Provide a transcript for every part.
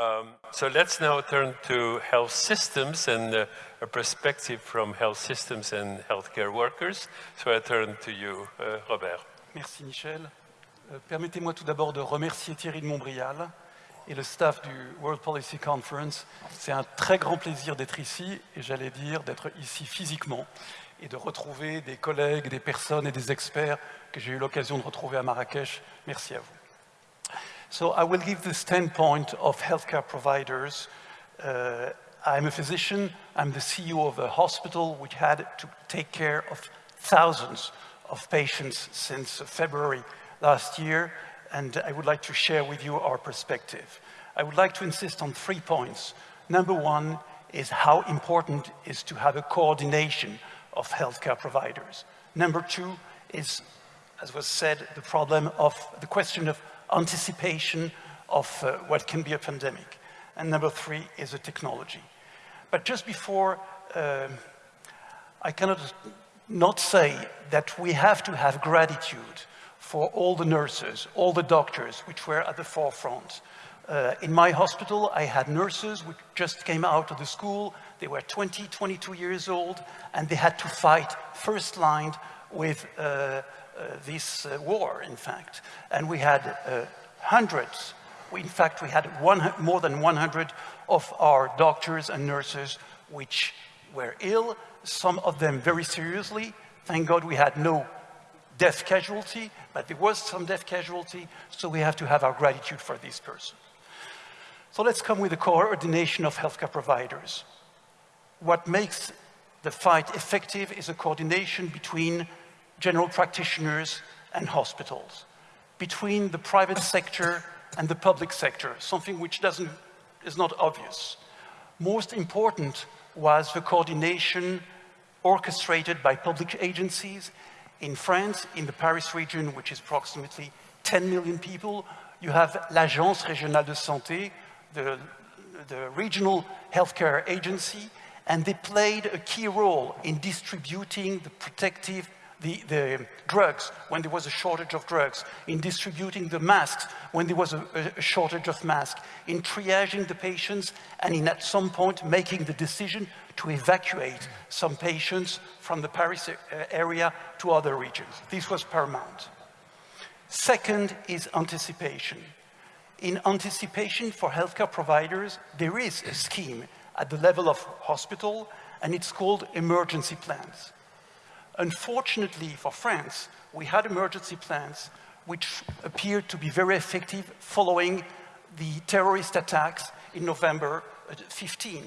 Um, so let's now turn to health systems and uh, a perspective from health systems and healthcare workers. So I turn to you, uh, Robert. Merci Michel. Euh, Permettez-moi tout d'abord de remercier Thierry de Montbrial et le staff du World Policy Conference. C'est un très grand plaisir d'être ici et j'allais dire d'être ici physiquement et de retrouver des collègues, des personnes et des experts que j'ai eu l'occasion de retrouver à Marrakech. Merci à vous. So I will give the standpoint of healthcare providers. Uh, I'm a physician, I'm the CEO of a hospital which had to take care of thousands of patients since February last year, and I would like to share with you our perspective. I would like to insist on three points. Number one is how important is to have a coordination of healthcare providers. Number two is, as was said, the problem of the question of anticipation of uh, what can be a pandemic. And number three is the technology. But just before, uh, I cannot not say that we have to have gratitude for all the nurses, all the doctors which were at the forefront. Uh, in my hospital, I had nurses which just came out of the school. They were 20, 22 years old, and they had to fight first line with uh, this uh, war, in fact. And we had uh, hundreds, in fact, we had one, more than 100 of our doctors and nurses which were ill, some of them very seriously. Thank God we had no death casualty, but there was some death casualty, so we have to have our gratitude for this person. So let's come with the coordination of healthcare providers. What makes the fight effective is a coordination between general practitioners and hospitals, between the private sector and the public sector, something which doesn't, is not obvious. Most important was the coordination orchestrated by public agencies. In France, in the Paris region, which is approximately 10 million people, you have l'Agence Régionale de Santé, the, the regional healthcare agency, and they played a key role in distributing the protective the, the, drugs when there was a shortage of drugs, in distributing the masks when there was a, a, shortage of masks, in triaging the patients, and in at some point making the decision to evacuate some patients from the Paris uh, area to other regions. This was paramount. Second is anticipation. In anticipation for healthcare providers, there is a scheme at the level of hospital, and it's called emergency plans. Unfortunately for France, we had emergency plans which appeared to be very effective following the terrorist attacks in November uh, 15.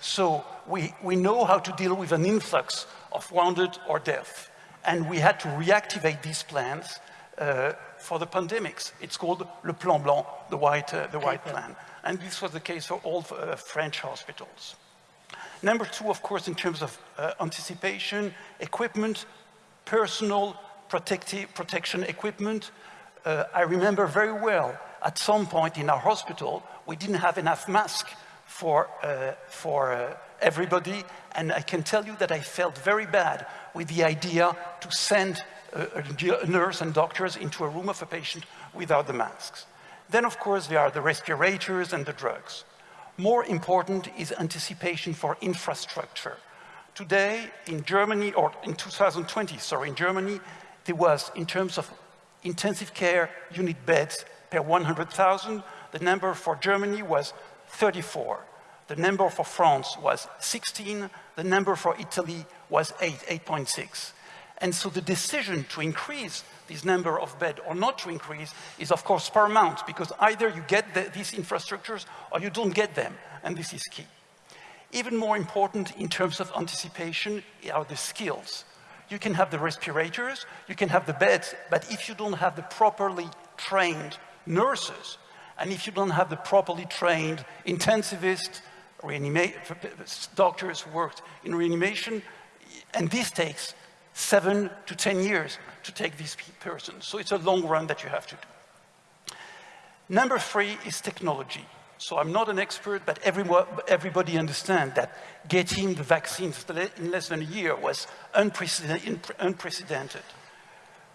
So we, we know how to deal with an influx of wounded or death. And we had to reactivate these plans uh, for the pandemics. It's called Le Plan Blanc, the white, uh, the white plan. And this was the case for all uh, French hospitals. Number two, of course, in terms of uh, anticipation, equipment, personal protective, protection equipment. Uh, I remember very well, at some point in our hospital, we didn't have enough masks for, uh, for uh, everybody, and I can tell you that I felt very bad with the idea to send a, a nurse and doctors into a room of a patient without the masks. Then, of course, there are the respirators and the drugs. More important is anticipation for infrastructure. Today, in Germany, or in 2020, sorry, in Germany, there was, in terms of intensive care unit beds per 100,000, the number for Germany was 34. The number for France was 16. The number for Italy was 8, 8.6. And so the decision to increase this number of beds or not to increase is of course paramount because either you get the, these infrastructures or you don't get them, and this is key. Even more important in terms of anticipation are the skills. You can have the respirators, you can have the beds, but if you don't have the properly trained nurses, and if you don't have the properly trained intensivists, doctors who worked in reanimation, and this takes seven to 10 years to take these persons. So it's a long run that you have to do. Number three is technology. So I'm not an expert, but everybody understands that getting the vaccines in less than a year was unprecedented.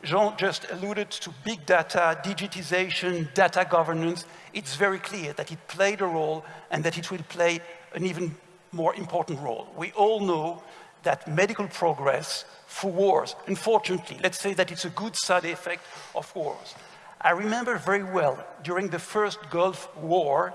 Jean just alluded to big data, digitization, data governance. It's very clear that it played a role and that it will play an even more important role. We all know that medical progress for wars, unfortunately, let's say that it's a good side effect of wars. I remember very well, during the first Gulf War,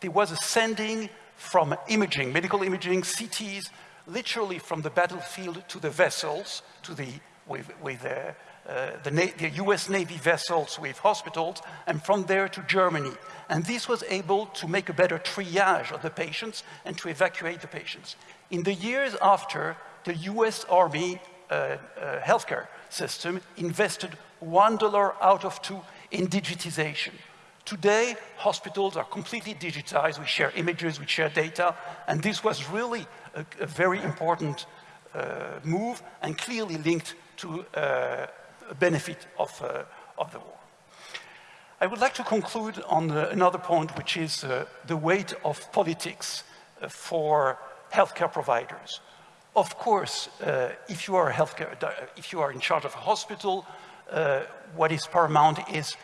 there was a sending from imaging, medical imaging, CTs, literally from the battlefield to the vessels, to the, with, with uh, uh, the, the, US Navy vessels with hospitals, and from there to Germany. And this was able to make a better triage of the patients and to evacuate the patients. In the years after, the US Army uh, uh, healthcare system invested one dollar out of two in digitization. Today, hospitals are completely digitized. We share images, we share data, and this was really a, a very important uh, move and clearly linked to uh, benefit of, uh, of the war. I would like to conclude on uh, another point, which is uh, the weight of politics for healthcare providers. Of course, if you are healthcare, if you are in charge of a hospital, what is paramount is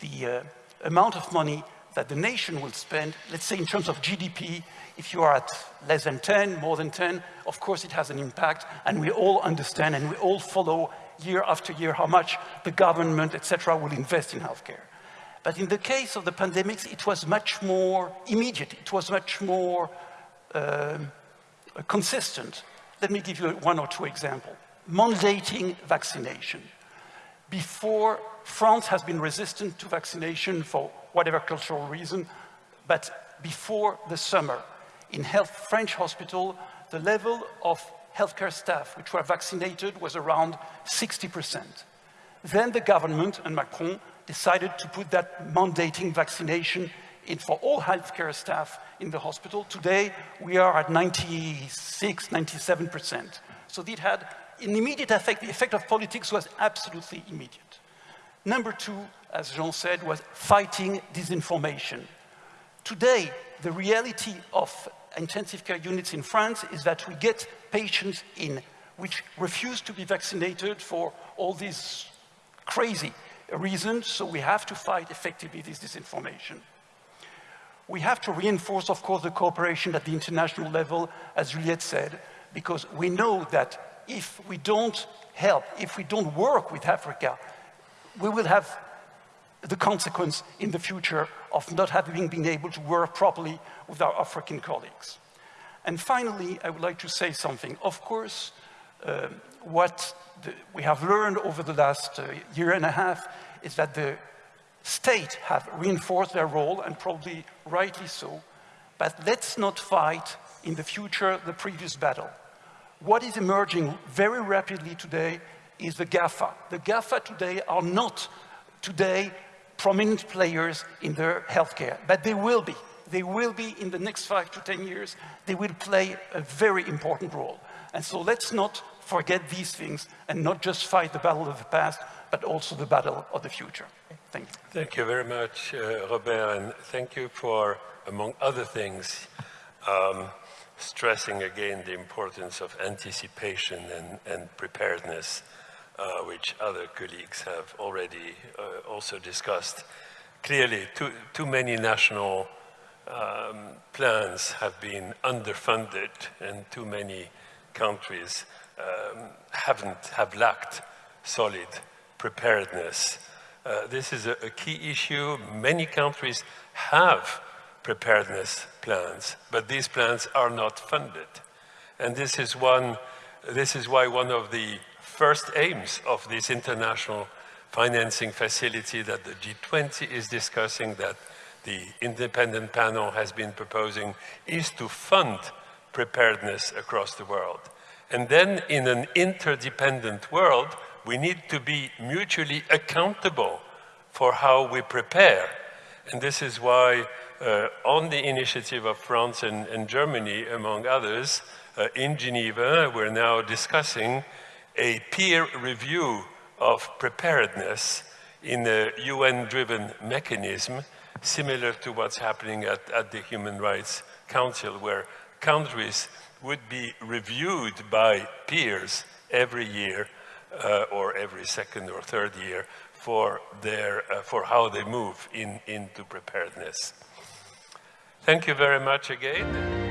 the amount of money that the nation will spend, let's say in terms of GDP, if you are at less than 10, more than 10, of course it has an impact, and we all understand and we all follow year after year how much the government, etc., will invest in healthcare. But in the case of the pandemics, it was much more immediate, it was much more um, consistent. Let me give you one or two examples. Mandating vaccination. Before, France has been resistant to vaccination for whatever cultural reason, but before the summer, in health, French hospital, the level of healthcare staff which were vaccinated was around 60%. Then the government and Macron decided to put that mandating vaccination in for all healthcare staff in the hospital. Today, we are at 96, 97%. So it had an immediate effect. The effect of politics was absolutely immediate. Number two, as Jean said, was fighting disinformation. Today, the reality of intensive care units in France is that we get patients in which refuse to be vaccinated for all these crazy reasons, so we have to fight effectively this disinformation. We have to reinforce, of course, the cooperation at the international level, as Juliette said, because we know that if we don't help, if we don't work with Africa, we will have the consequence in the future of not having been able to work properly with our African colleagues. And finally, I would like to say something. Of course, uh, what the, we have learned over the last uh, year and a half is that the state have reinforced their role, and probably rightly so, but let's not fight in the future the previous battle. What is emerging very rapidly today is the GAFA. The GAFA today are not today prominent players in their healthcare, but they will be. They will be in the next five to 10 years, they will play a very important role. And so let's not forget these things and not just fight the battle of the past, but also the battle of the future. Thank you. Thank you very much, uh, Robert, and thank you for, among other things, um, stressing again the importance of anticipation and, and preparedness uh, which other colleagues have already uh, also discussed. Clearly, too, too many national um, plans have been underfunded and too many countries um, haven't, have lacked solid preparedness. Uh, this is a, a key issue. Many countries have preparedness plans, but these plans are not funded. And this is one, this is why one of the first aims of this international financing facility that the G20 is discussing, that the independent panel has been proposing, is to fund preparedness across the world. And then in an interdependent world, we need to be mutually accountable for how we prepare. And this is why uh, on the initiative of France and, and Germany, among others, uh, in Geneva, we're now discussing a peer review of preparedness in a UN-driven mechanism similar to what's happening at, at the Human Rights Council, where countries would be reviewed by peers every year uh, or every second or third year for, their, uh, for how they move in, into preparedness. Thank you very much again.